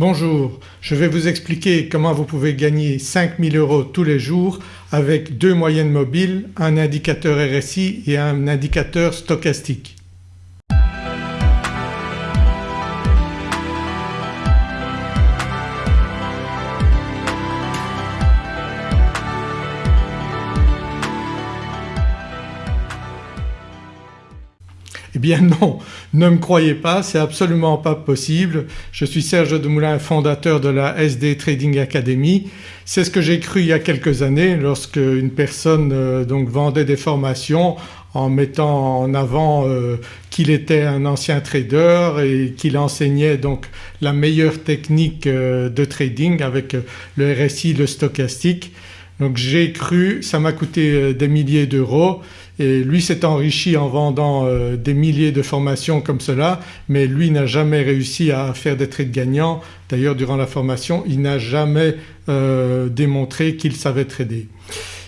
Bonjour, je vais vous expliquer comment vous pouvez gagner 5000 euros tous les jours avec deux moyennes mobiles, un indicateur RSI et un indicateur stochastique. Bien non, ne me croyez pas, c'est absolument pas possible. Je suis Serge Demoulin, fondateur de la SD Trading Academy. C'est ce que j'ai cru il y a quelques années lorsque une personne euh, donc vendait des formations en mettant en avant euh, qu'il était un ancien trader et qu'il enseignait donc la meilleure technique euh, de trading avec le RSI, le stochastique. Donc j'ai cru, ça m'a coûté des milliers d'euros et lui s'est enrichi en vendant euh, des milliers de formations comme cela mais lui n'a jamais réussi à faire des trades gagnants. D'ailleurs durant la formation il n'a jamais euh, démontré qu'il savait trader.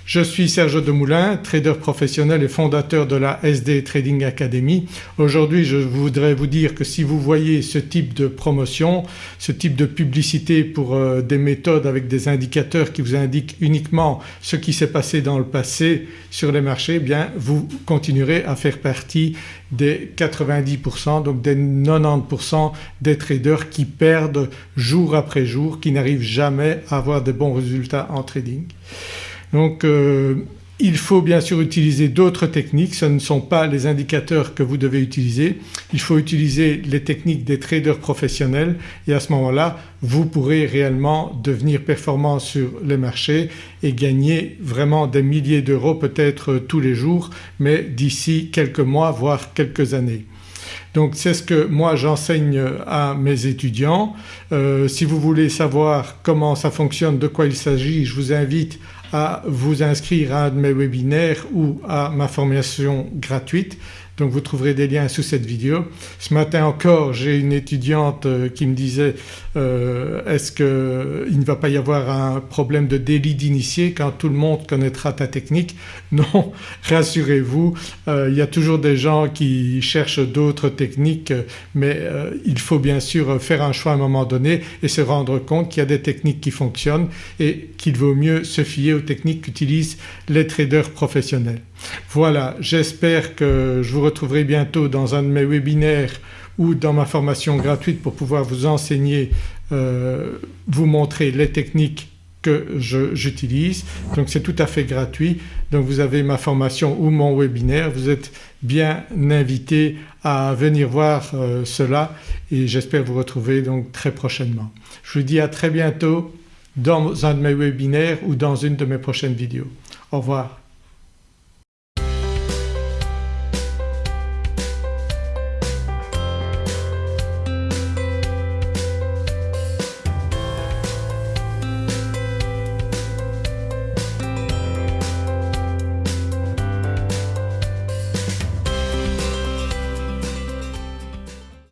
Je suis Serge Demoulin, trader professionnel et fondateur de la SD Trading Academy. Aujourd'hui je voudrais vous dire que si vous voyez ce type de promotion, ce type de publicité pour euh, des méthodes avec des indicateurs qui vous indiquent uniquement ce qui s'est passé dans le passé sur les marchés, eh bien vous continuerez à faire partie des 90% donc des 90% des traders qui perdent jour après jour, qui n'arrivent jamais à avoir des bons résultats en trading. Donc euh, il faut bien sûr utiliser d'autres techniques, ce ne sont pas les indicateurs que vous devez utiliser, il faut utiliser les techniques des traders professionnels et à ce moment-là vous pourrez réellement devenir performant sur les marchés et gagner vraiment des milliers d'euros peut-être tous les jours mais d'ici quelques mois voire quelques années. Donc c'est ce que moi j'enseigne à mes étudiants. Euh, si vous voulez savoir comment ça fonctionne, de quoi il s'agit, je vous invite à vous inscrire à un de mes webinaires ou à ma formation gratuite donc vous trouverez des liens sous cette vidéo. Ce matin encore j'ai une étudiante euh, qui me disait euh, est-ce qu'il ne va pas y avoir un problème de délit d'initié quand tout le monde connaîtra ta technique? Non rassurez-vous euh, il y a toujours des gens qui cherchent d'autres techniques mais il faut bien sûr faire un choix à un moment donné et se rendre compte qu'il y a des techniques qui fonctionnent et qu'il vaut mieux se fier aux techniques qu'utilisent les traders professionnels. Voilà j'espère que je vous retrouverai bientôt dans un de mes webinaires ou dans ma formation gratuite pour pouvoir vous enseigner, euh, vous montrer les techniques que j'utilise. Donc c'est tout à fait gratuit. Donc vous avez ma formation ou mon webinaire, vous êtes bien invité à venir voir euh, cela et j'espère vous retrouver donc très prochainement. Je vous dis à très bientôt dans un de mes webinaires ou dans une de mes prochaines vidéos. Au revoir.